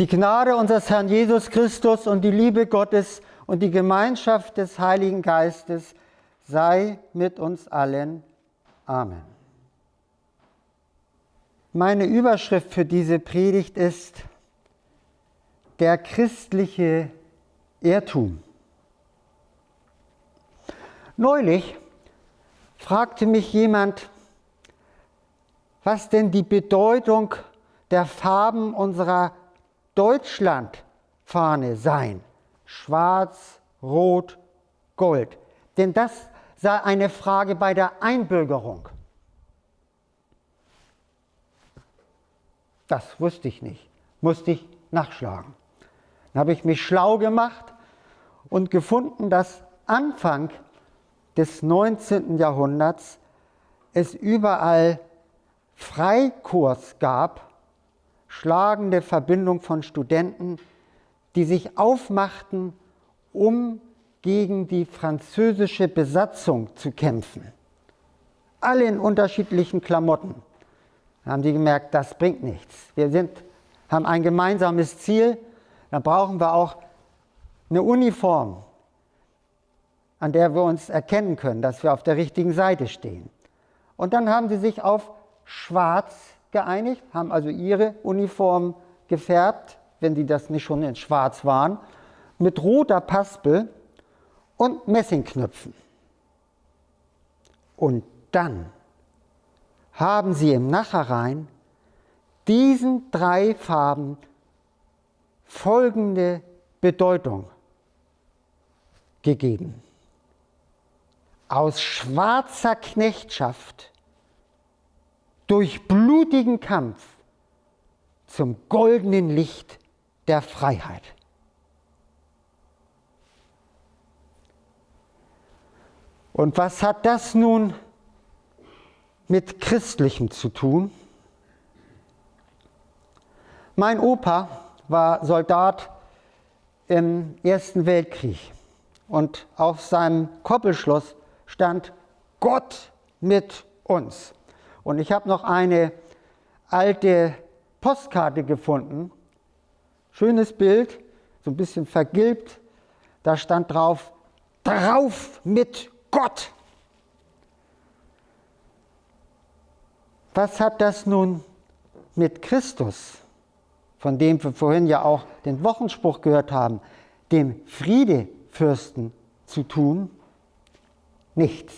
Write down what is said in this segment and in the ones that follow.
Die Gnade unseres Herrn Jesus Christus und die Liebe Gottes und die Gemeinschaft des Heiligen Geistes sei mit uns allen. Amen. Meine Überschrift für diese Predigt ist der christliche Irrtum. Neulich fragte mich jemand, was denn die Bedeutung der Farben unserer Deutschlandfahne sein. Schwarz, Rot, Gold. Denn das sei eine Frage bei der Einbürgerung. Das wusste ich nicht, musste ich nachschlagen. Dann habe ich mich schlau gemacht und gefunden, dass Anfang des 19. Jahrhunderts es überall Freikurs gab schlagende Verbindung von Studenten, die sich aufmachten, um gegen die französische Besatzung zu kämpfen. Alle in unterschiedlichen Klamotten. Da haben die gemerkt, das bringt nichts. Wir sind, haben ein gemeinsames Ziel, dann brauchen wir auch eine Uniform, an der wir uns erkennen können, dass wir auf der richtigen Seite stehen. Und dann haben sie sich auf Schwarz geeinigt, haben also ihre Uniform gefärbt, wenn die das nicht schon in schwarz waren, mit roter Paspel und Messingknöpfen. Und dann haben sie im Nachhinein diesen drei Farben folgende Bedeutung gegeben. Aus schwarzer Knechtschaft durch blutigen Kampf zum goldenen Licht der Freiheit. Und was hat das nun mit Christlichem zu tun? Mein Opa war Soldat im Ersten Weltkrieg und auf seinem Koppelschluss stand Gott mit uns. Und ich habe noch eine alte Postkarte gefunden. Schönes Bild, so ein bisschen vergilbt. Da stand drauf, drauf mit Gott. Was hat das nun mit Christus, von dem wir vorhin ja auch den Wochenspruch gehört haben, dem Friedefürsten zu tun? Nichts.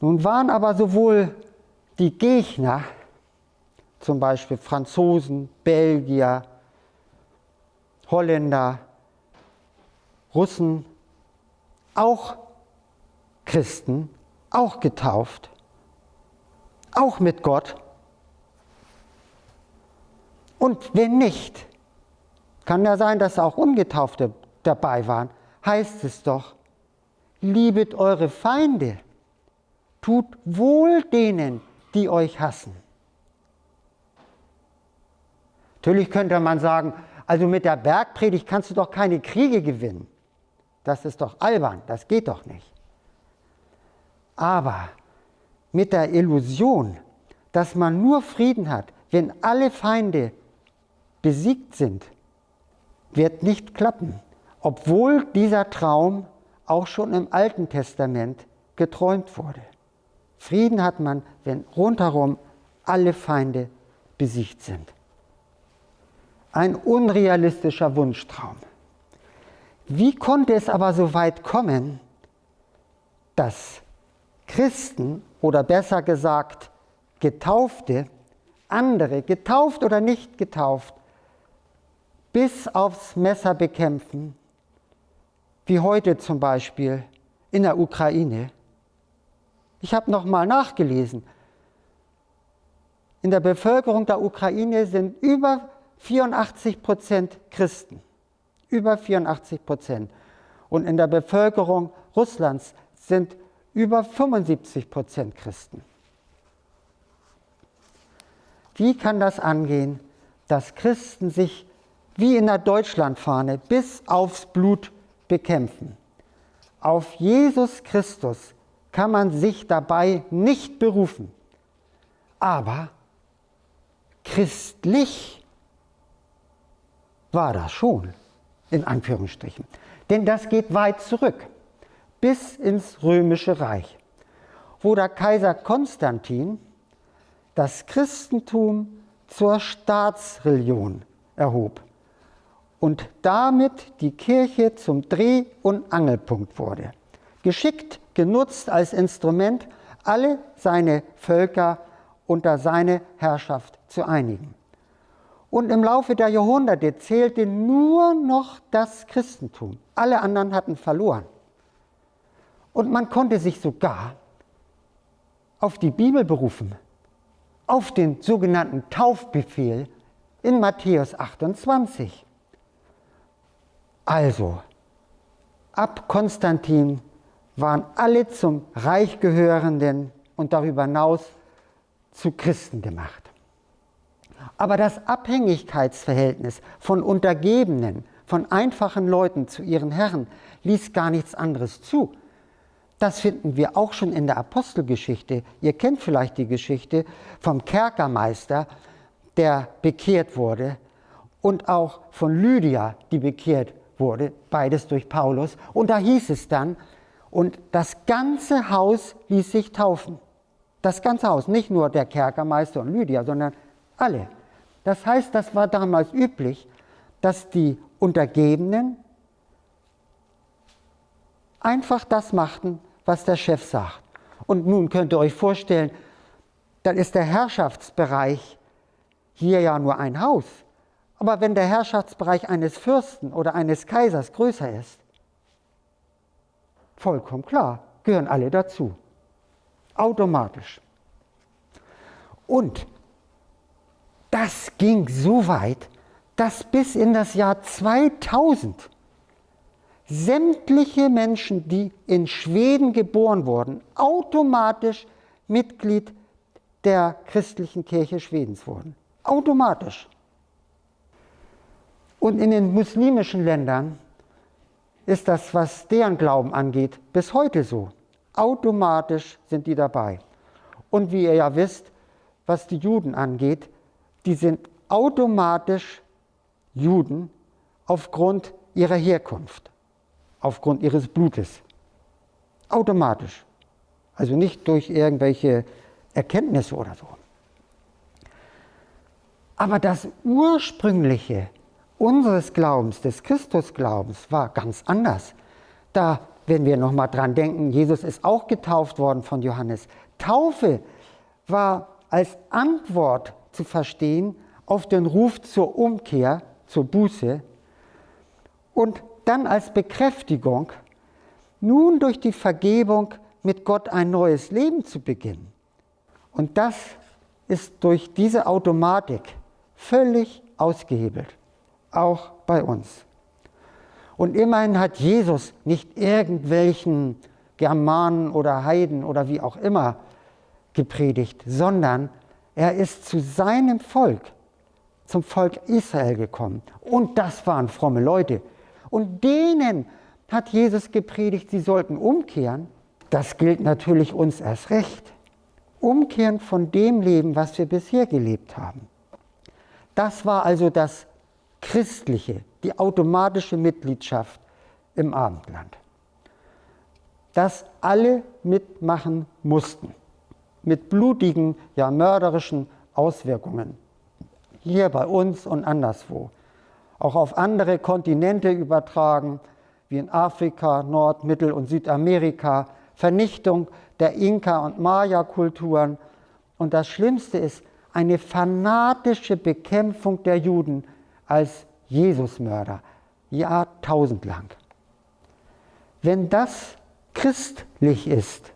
Nun waren aber sowohl die Gegner, zum Beispiel Franzosen, Belgier, Holländer, Russen, auch Christen, auch getauft, auch mit Gott. Und wenn nicht, kann ja sein, dass auch Ungetaufte dabei waren, heißt es doch, liebet eure Feinde tut wohl denen, die euch hassen. Natürlich könnte man sagen, also mit der Bergpredigt kannst du doch keine Kriege gewinnen. Das ist doch albern, das geht doch nicht. Aber mit der Illusion, dass man nur Frieden hat, wenn alle Feinde besiegt sind, wird nicht klappen, obwohl dieser Traum auch schon im Alten Testament geträumt wurde. Frieden hat man, wenn rundherum alle Feinde besiegt sind. Ein unrealistischer Wunschtraum. Wie konnte es aber so weit kommen, dass Christen oder besser gesagt Getaufte, andere, getauft oder nicht getauft, bis aufs Messer bekämpfen, wie heute zum Beispiel in der Ukraine? Ich habe nochmal nachgelesen. In der Bevölkerung der Ukraine sind über 84 Prozent Christen. Über 84 Prozent. Und in der Bevölkerung Russlands sind über 75 Prozent Christen. Wie kann das angehen, dass Christen sich wie in der Deutschlandfahne bis aufs Blut bekämpfen? Auf Jesus Christus kann man sich dabei nicht berufen. Aber christlich war das schon, in Anführungsstrichen. Denn das geht weit zurück, bis ins römische Reich, wo der Kaiser Konstantin das Christentum zur Staatsreligion erhob und damit die Kirche zum Dreh- und Angelpunkt wurde. Geschickt genutzt als Instrument, alle seine Völker unter seine Herrschaft zu einigen. Und im Laufe der Jahrhunderte zählte nur noch das Christentum. Alle anderen hatten verloren. Und man konnte sich sogar auf die Bibel berufen, auf den sogenannten Taufbefehl in Matthäus 28. Also, ab Konstantin waren alle zum Reich gehörenden und darüber hinaus zu Christen gemacht. Aber das Abhängigkeitsverhältnis von Untergebenen, von einfachen Leuten zu ihren Herren, ließ gar nichts anderes zu. Das finden wir auch schon in der Apostelgeschichte. Ihr kennt vielleicht die Geschichte vom Kerkermeister, der bekehrt wurde, und auch von Lydia, die bekehrt wurde, beides durch Paulus. Und da hieß es dann, und das ganze Haus ließ sich taufen. Das ganze Haus, nicht nur der Kerkermeister und Lydia, sondern alle. Das heißt, das war damals üblich, dass die Untergebenen einfach das machten, was der Chef sagt. Und nun könnt ihr euch vorstellen, dann ist der Herrschaftsbereich hier ja nur ein Haus. Aber wenn der Herrschaftsbereich eines Fürsten oder eines Kaisers größer ist, vollkommen klar, gehören alle dazu. Automatisch. Und das ging so weit, dass bis in das Jahr 2000 sämtliche Menschen, die in Schweden geboren wurden, automatisch Mitglied der christlichen Kirche Schwedens wurden. Automatisch. Und in den muslimischen Ländern ist das, was deren Glauben angeht, bis heute so. Automatisch sind die dabei. Und wie ihr ja wisst, was die Juden angeht, die sind automatisch Juden aufgrund ihrer Herkunft, aufgrund ihres Blutes. Automatisch. Also nicht durch irgendwelche Erkenntnisse oder so. Aber das ursprüngliche unseres Glaubens, des Christusglaubens, war ganz anders. Da, wenn wir nochmal dran denken, Jesus ist auch getauft worden von Johannes. Taufe war als Antwort zu verstehen auf den Ruf zur Umkehr, zur Buße und dann als Bekräftigung, nun durch die Vergebung mit Gott ein neues Leben zu beginnen. Und das ist durch diese Automatik völlig ausgehebelt, auch bei uns. Und immerhin hat Jesus nicht irgendwelchen Germanen oder Heiden oder wie auch immer gepredigt, sondern er ist zu seinem Volk, zum Volk Israel gekommen. Und das waren fromme Leute. Und denen hat Jesus gepredigt, sie sollten umkehren. Das gilt natürlich uns erst recht. Umkehren von dem Leben, was wir bisher gelebt haben. Das war also das Christliche, die automatische Mitgliedschaft im Abendland. Das alle mitmachen mussten mit blutigen, ja mörderischen Auswirkungen. Hier bei uns und anderswo. Auch auf andere Kontinente übertragen, wie in Afrika, Nord-, Mittel- und Südamerika, Vernichtung der Inka- und Maya-Kulturen. Und das Schlimmste ist eine fanatische Bekämpfung der Juden als Jesusmörder, jahrtausendlang. Wenn das christlich ist,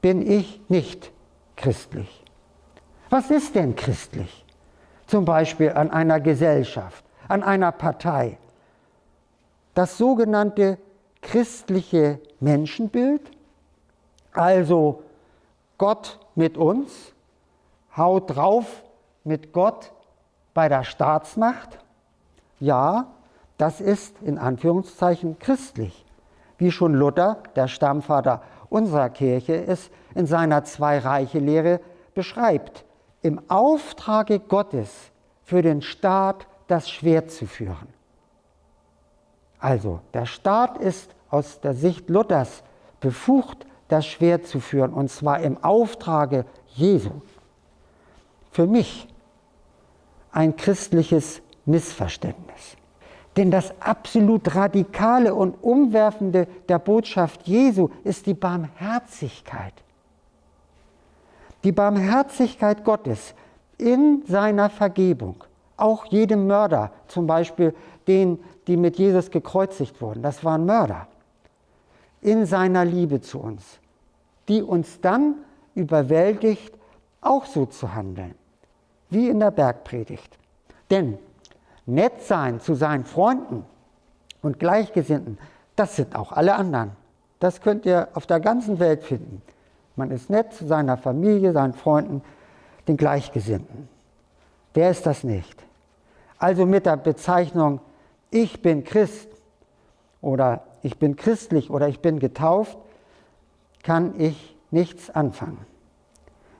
bin ich nicht christlich. Was ist denn christlich? Zum Beispiel an einer Gesellschaft, an einer Partei. Das sogenannte christliche Menschenbild, also Gott mit uns, haut drauf mit Gott bei der Staatsmacht. Ja, das ist in Anführungszeichen christlich, wie schon Luther, der Stammvater unserer Kirche es in seiner Zwei-Reiche-Lehre beschreibt. Im Auftrage Gottes für den Staat das Schwert zu führen. Also, der Staat ist aus der Sicht Luthers befugt, das Schwert zu führen, und zwar im Auftrage Jesu. Für mich ein christliches Missverständnis. Denn das absolut Radikale und Umwerfende der Botschaft Jesu ist die Barmherzigkeit. Die Barmherzigkeit Gottes in seiner Vergebung. Auch jedem Mörder, zum Beispiel den, die mit Jesus gekreuzigt wurden, das waren Mörder. In seiner Liebe zu uns, die uns dann überwältigt, auch so zu handeln, wie in der Bergpredigt. Denn nett sein zu seinen Freunden und Gleichgesinnten, das sind auch alle anderen. Das könnt ihr auf der ganzen Welt finden. Man ist nett zu seiner Familie, seinen Freunden, den Gleichgesinnten. Wer ist das nicht? Also mit der Bezeichnung ich bin Christ oder ich bin christlich oder ich bin getauft, kann ich nichts anfangen.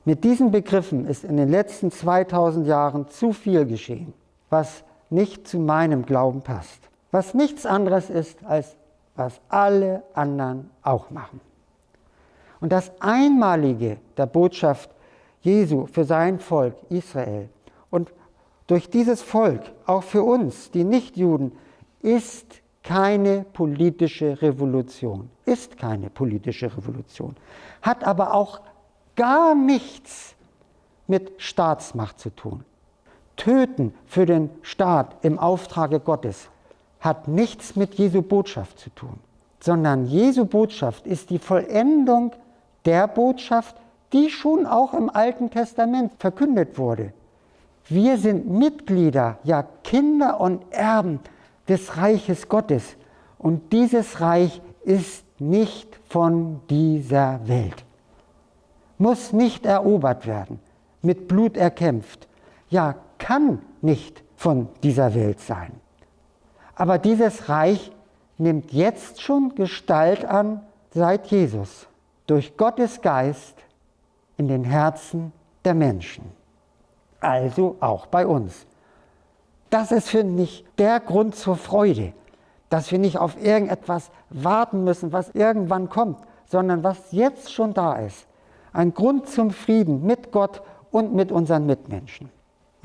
Mit diesen Begriffen ist in den letzten 2000 Jahren zu viel geschehen, was nicht zu meinem Glauben passt, was nichts anderes ist, als was alle anderen auch machen. Und das Einmalige der Botschaft Jesu für sein Volk Israel und durch dieses Volk, auch für uns, die Nichtjuden, ist keine politische Revolution, ist keine politische Revolution, hat aber auch gar nichts mit Staatsmacht zu tun. Töten für den Staat im Auftrage Gottes hat nichts mit Jesu Botschaft zu tun, sondern Jesu Botschaft ist die Vollendung der Botschaft, die schon auch im Alten Testament verkündet wurde. Wir sind Mitglieder, ja Kinder und Erben des Reiches Gottes. Und dieses Reich ist nicht von dieser Welt, muss nicht erobert werden, mit Blut erkämpft, ja kann nicht von dieser Welt sein. Aber dieses Reich nimmt jetzt schon Gestalt an seit Jesus durch Gottes Geist in den Herzen der Menschen. Also auch bei uns. Das ist, finde ich, der Grund zur Freude, dass wir nicht auf irgendetwas warten müssen, was irgendwann kommt, sondern was jetzt schon da ist. Ein Grund zum Frieden mit Gott und mit unseren Mitmenschen.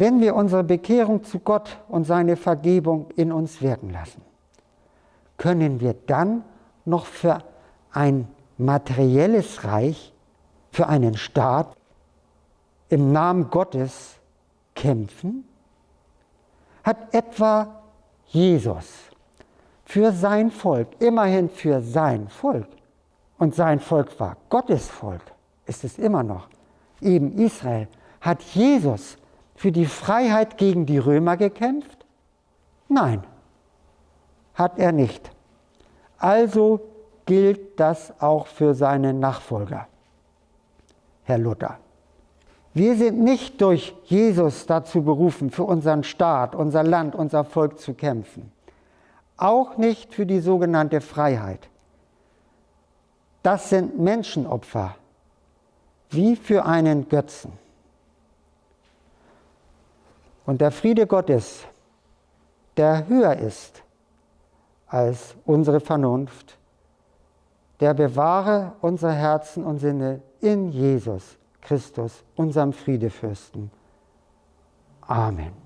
Wenn wir unsere Bekehrung zu Gott und seine Vergebung in uns wirken lassen, können wir dann noch für ein materielles Reich, für einen Staat im Namen Gottes kämpfen? Hat etwa Jesus für sein Volk, immerhin für sein Volk, und sein Volk war Gottes Volk, ist es immer noch, eben Israel, hat Jesus für die Freiheit gegen die Römer gekämpft? Nein, hat er nicht. Also gilt das auch für seine Nachfolger, Herr Luther. Wir sind nicht durch Jesus dazu berufen, für unseren Staat, unser Land, unser Volk zu kämpfen. Auch nicht für die sogenannte Freiheit. Das sind Menschenopfer, wie für einen Götzen. Und der Friede Gottes, der höher ist als unsere Vernunft, der bewahre unsere Herzen und Sinne in Jesus Christus, unserem Friedefürsten. Amen.